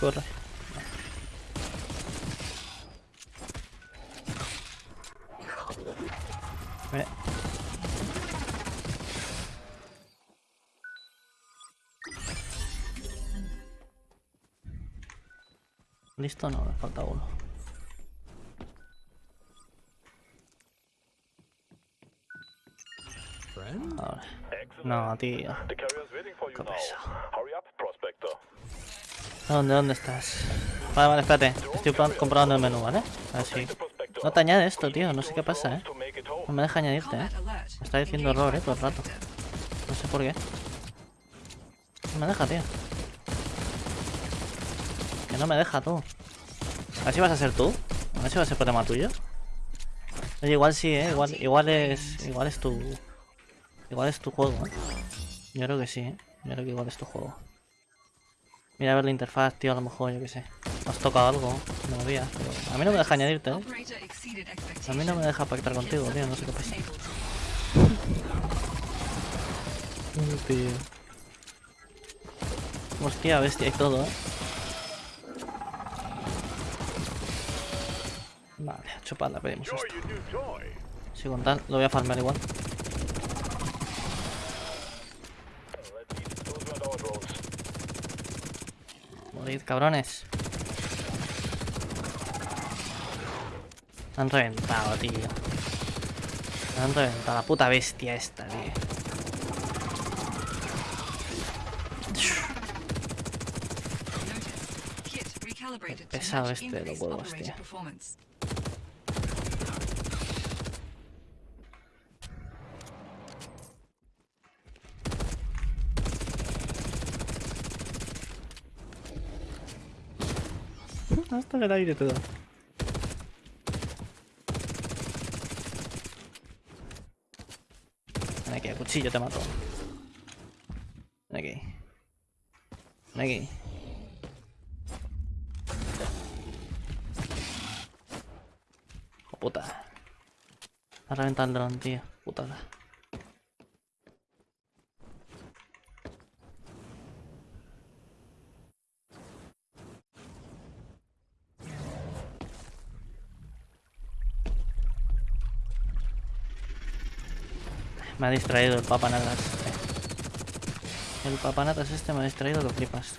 Corre. Ve. Listo, no, me falta uno. Ahora. No, tío. Qué pesado. ¿Dónde, dónde estás? Vale, vale, espérate. Estoy comprobando el menú, ¿vale? Así. No te añade esto, tío. No sé qué pasa, ¿eh? No me deja añadirte, ¿eh? Me está diciendo error, ¿eh? Todo el rato. No sé por qué. No me deja, tío. Que no me deja, tú. A ver si vas a ser tú. A ver si va a ser problema tuyo. Oye, igual sí, ¿eh? Igual, igual es... Igual es tu... Igual es tu juego, ¿eh? Yo creo que sí, ¿eh? Yo creo que igual es tu juego. Mira a ver la interfaz, tío, a lo mejor, yo qué sé. Has tocado algo, no lo pero... A mí no me deja añadirte, ¿eh? A mí no me deja pactar contigo, tío, no sé qué pasa. Tío. Hostia, bestia y todo, ¿eh? Vale, a chuparla, pedimos esto. Si con tal, lo voy a farmear igual. Morid, cabrones. Me han reventado, tío. Me han reventado la puta bestia esta, tío. Pesado este de los huevos, tío. Performance. Hasta el aire todo. Ven aquí, a cuchillo te mato. Ven aquí. Ven aquí. Oh, puta. Ha reventado el dron, tío. Putada. Me ha distraído el papanatas. este. El papanatas este me ha distraído, lo flipas.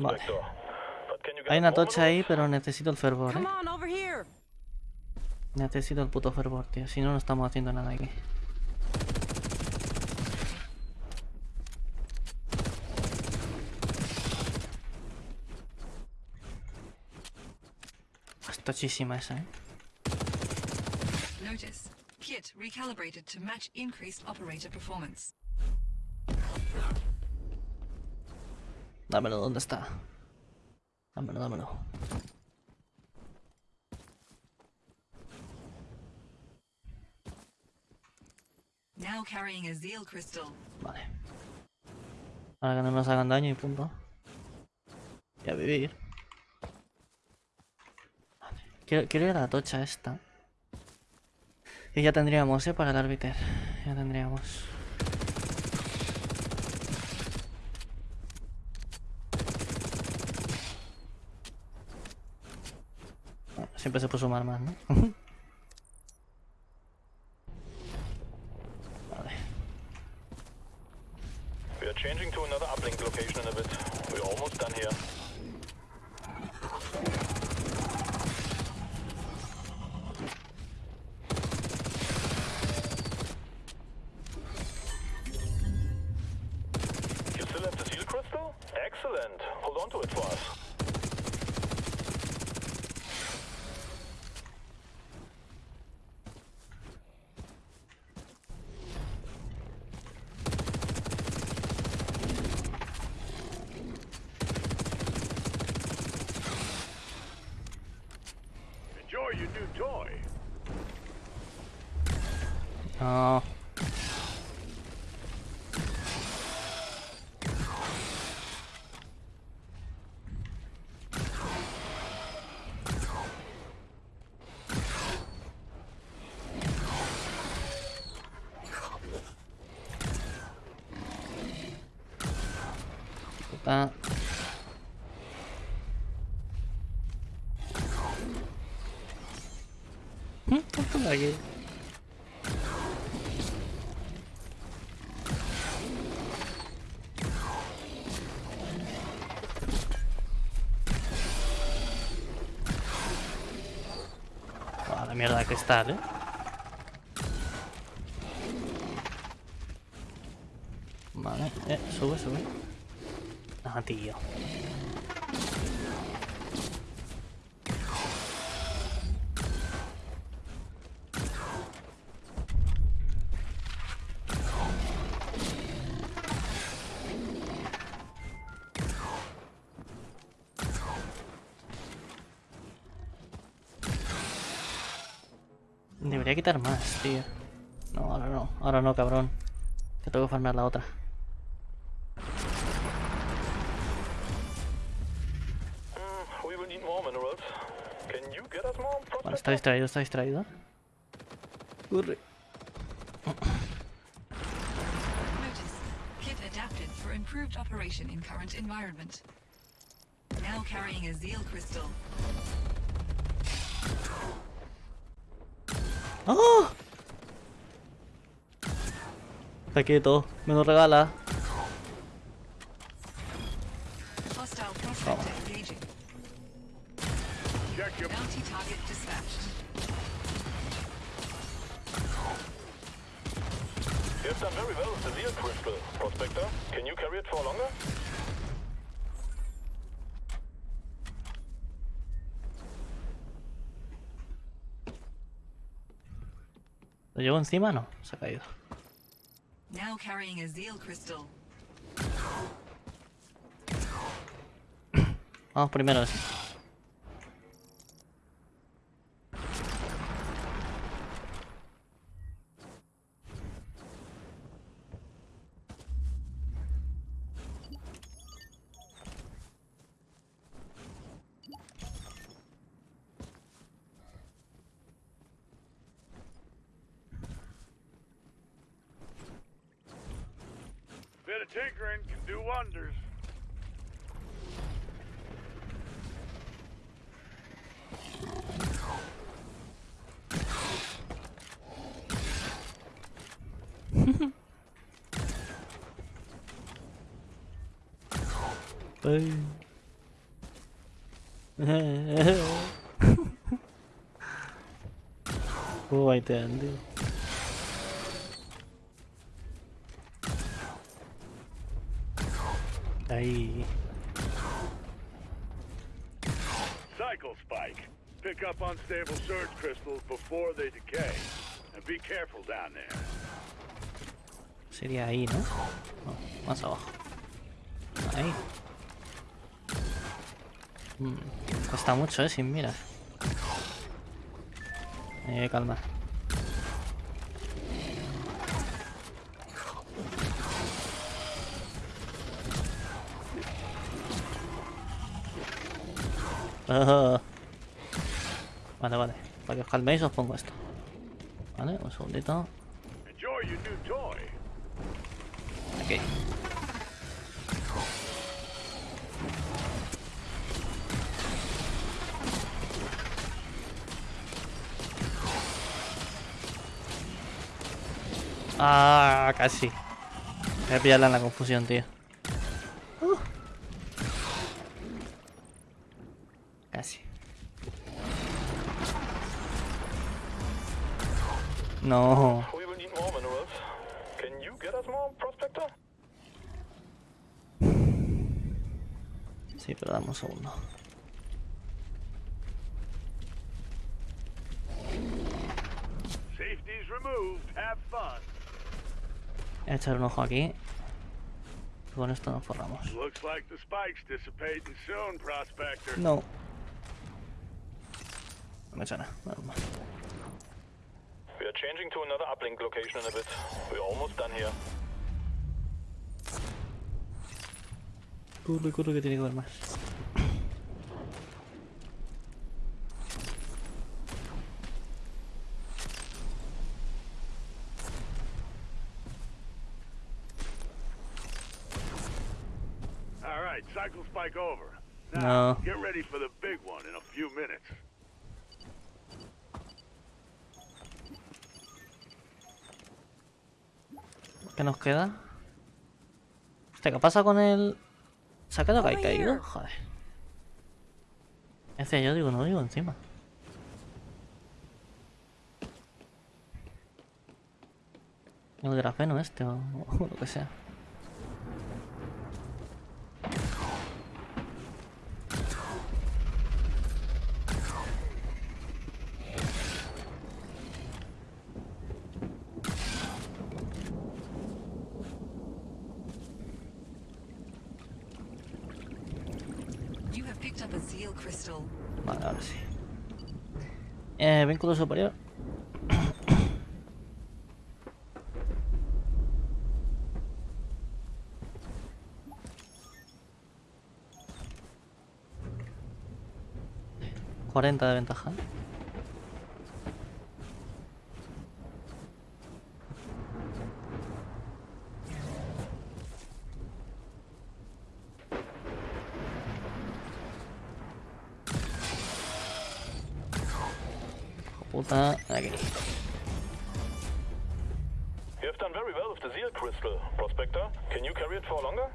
Get Hay una tocha ahí, pero necesito el fervor, eh. Necesito el puto fervor, tío. Si no, no estamos haciendo nada aquí. Es tochísima esa, eh. Notice. Kit recalibrated to match increased operator performance. Dámelo, ¿dónde está? Dámelo, dámelo. Now carrying a Zeal crystal. Vale. Para que no nos hagan daño y punto. Y a vivir. Vale. Quiero, quiero ir a la tocha esta. Y ya tendríamos, ¿eh? Para el árbiter. Ya tendríamos. Siempre se puede sumar más, ¿no? joy. Aquí. Ah, la mierda de cristal, eh. Vale, eh, sube, sube. Ah, tío. Quitar más, tío. No, ahora no. Ahora no, cabrón. Que tengo que farmear la otra. More Vale, está distraído, está distraído. Corre. Notice. Kit adapted for improved operation in current environment. Now carrying a Zeal crystal. ¡Ah! Está quieto, me lo regala. Done very well with the Zeal crystal, Prospector. Can you carry it for longer? ¿Lo llevo encima? No, se ha caído. Now carrying a Zeal crystal. Vamos primero ese. Bit of tinkering can do wonders. Ay. Oh, ahí. Cycle spike. Pick up unstable surge crystals before they decay. And be careful down there. Sería ahí, ¿no? No, más abajo. Ahí. Mm, cuesta mucho, ¿eh? Sin miras. Eh, calma. Vale, vale. Para que os calméis os pongo esto. Vale, un segundito. Aquí. Ah, casi. Voy a pillarla en la confusión, tío. Prospector? Sí, pero dame un segundo. Safety's removed. Have fun. Voy a echar un ojo aquí. Con esto nos forramos. Looks like the spike's dissipating soon, Prospector. No. No me suena. Normal. We are changing to another uplink location in a bit. We're almost done here. Corre, corre que tiene que haber más. All right, cycle spike over. No. Now, get ready for the big one in a few minutes. ¿Qué nos queda? Hostia, ¿qué pasa con el...? ¿Se ha quedado que caído? Joder. Ese yo digo, no digo encima. El grafeno este o, o lo que sea. You have picked up a Zeal crystal. Vale, ahora sí. Eh, vínculo superior. Cuarenta de ventaja. Puta, aquí. You have done very well with the Zeal crystal, Prospector. Can you carry it for longer?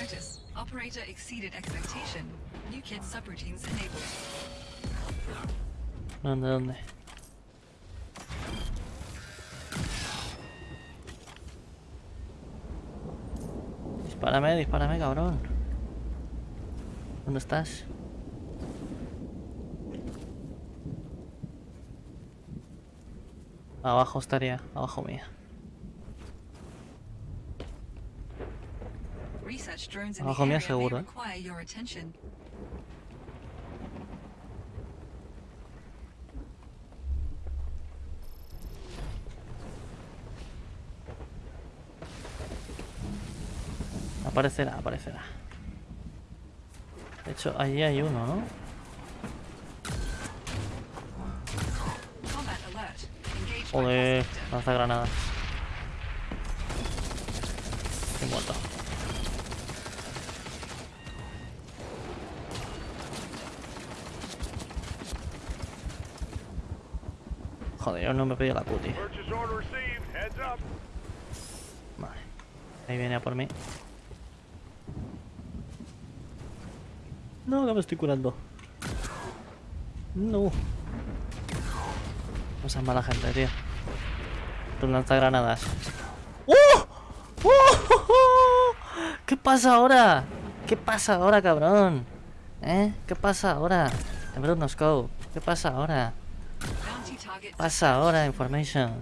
Notice, operator exceeded expectation. New kid subroutines enabled. ¿Dónde, Dispárame, dispárame, cabrón. ¿Dónde estás? Abajo estaría, abajo mía. Research drones in Abajo mía seguro, eh. Aparecerá, aparecerá. De hecho, allí hay uno, ¿no? Joder, lanza granadas. Estoy muerto. Joder, yo no me pedí la cutie. Vale. Ahí viene a por mí. No, que me estoy curando. No. No seas mala gente, tío. Tú lanzagranadas. ¡Oh! ¡Oh! ¿Qué pasa ahora? ¿Qué pasa ahora, cabrón? ¿Eh? ¿Qué pasa ahora? En Bruno Scope. ¿Qué pasa ahora? Target pasa ahora, information?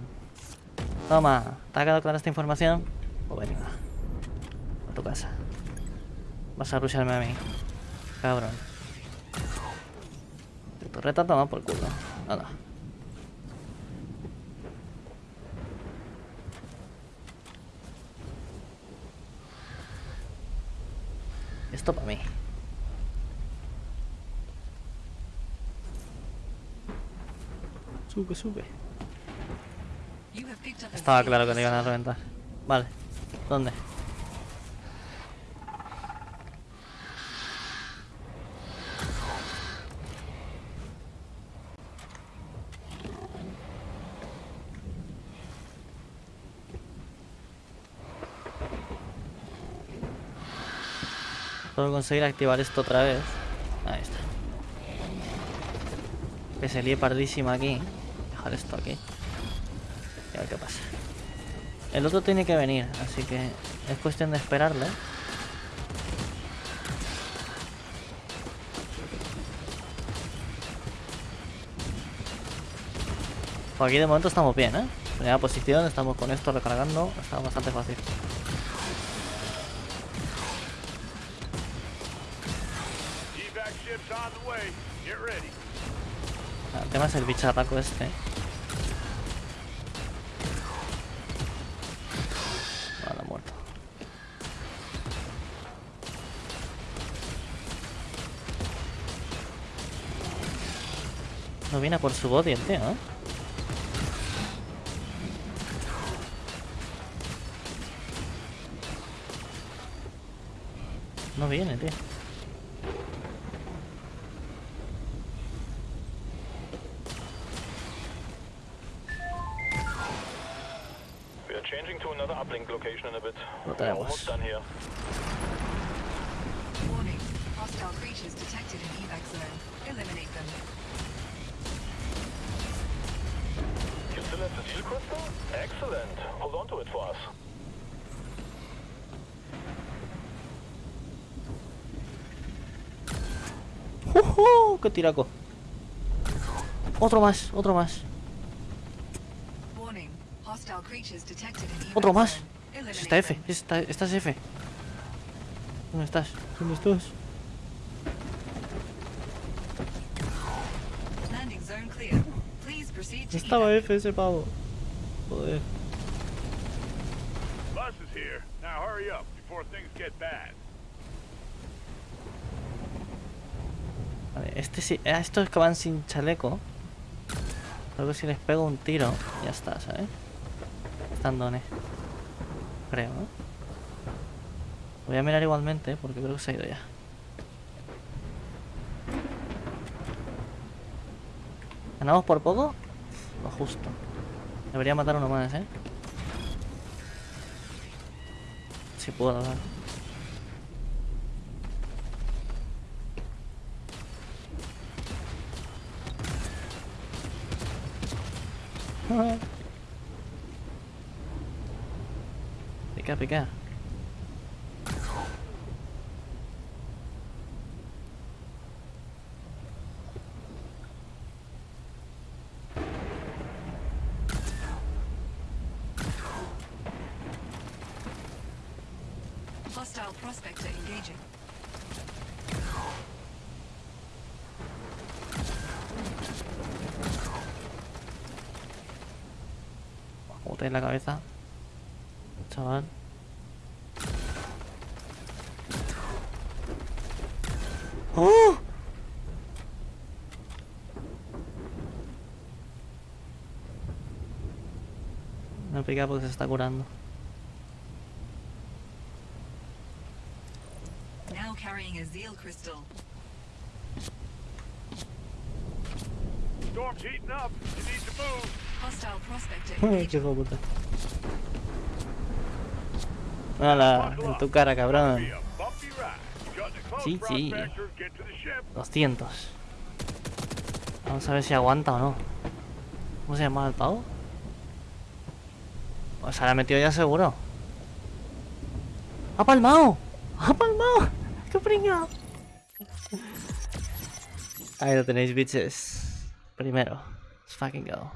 Toma, ¿te ha quedado clara esta información? Pues venga. A tu casa. Vas a rusharme a mí. Cabrón. Tu torreta toma por culo. Nada. Esto para mí. Sube, sube. Estaba claro que le iban a reventar. Vale. ¿Dónde? Conseguir activar esto otra vez. Ahí está. Que se líe pardísima aquí. Dejar esto aquí. Y a ver qué pasa. El otro tiene que venir, así que es cuestión de esperarle. Pues aquí de momento estamos bien, ¿eh? Primera posición, estamos con esto recargando, está bastante fácil. Tema es el bicharraco este. Vale, muerto. No viene a por su body el tío, ¿eh? No viene, tío. A bit. Lo We are almost tenemos. done here. Warning. Hostile creatures detected in evac zone. Eliminate them. You still have the seal crystal? Excellent. Hold on to it for us. ¡Jujú! ¡Qué tiraco! Otro más, otro más. Warning. Hostile creatures detected in evac Otro más. Está F, them. está, estás F. ¿Dónde estás? ¿Dónde estás? Estaba. F ese pavo. Joder. Bus is here. Now hurry up before things get bad. Vale, este sí. A estos que van sin chaleco. Creo que si les pego un tiro, ya está, ¿sabes? Están dones. Creo, ¿no? Voy a mirar igualmente porque creo que se ha ido ya. ¿Ganamos por poco? Lo justo. Debería matar uno más, ¿eh? Si puedo, ¿verdad? Pica, pica. Hostile prospector engaging. Como te en la cabeza. Chaval. ¡Oh! Porque se está curando. Now carrying a zeal crystal. Storm's heating up. You need to move. Hostile prospector Qué engaging. hijo de puta. Hala, en tu cara, cabrón. Sí, sí. prospectors. Get to the ship. 200. Vamos a ver si aguanta o no. ¿Cómo se llama el pavo? Pues se la ha metido ya seguro. ¡Ha palmado! ¡Ha palmado! ¡Qué pringao! Ahí lo tenéis, bitches. Primero. Let's fucking go.